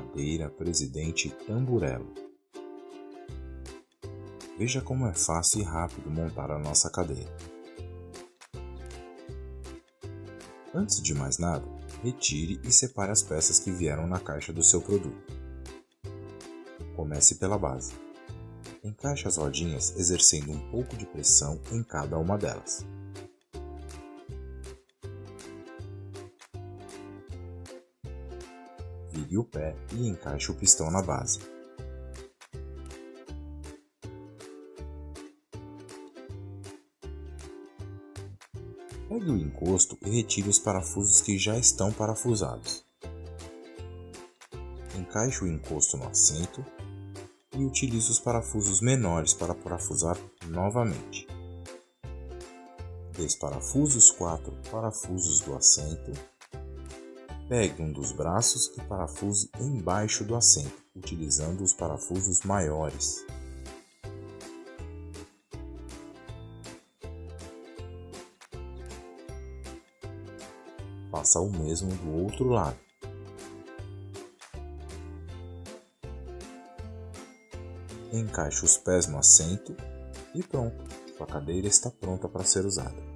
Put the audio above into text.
cadeira Presidente Tamburello. Veja como é fácil e rápido montar a nossa cadeira. Antes de mais nada, retire e separe as peças que vieram na caixa do seu produto. Comece pela base. Encaixe as rodinhas exercendo um pouco de pressão em cada uma delas. Vire o pé e encaixe o pistão na base. Pegue o encosto e retire os parafusos que já estão parafusados. Encaixe o encosto no assento e utilize os parafusos menores para parafusar novamente. Desparafuse os quatro parafusos do assento. Pegue um dos braços e parafuse embaixo do assento, utilizando os parafusos maiores. Faça o mesmo do outro lado. Encaixe os pés no assento e pronto, sua cadeira está pronta para ser usada.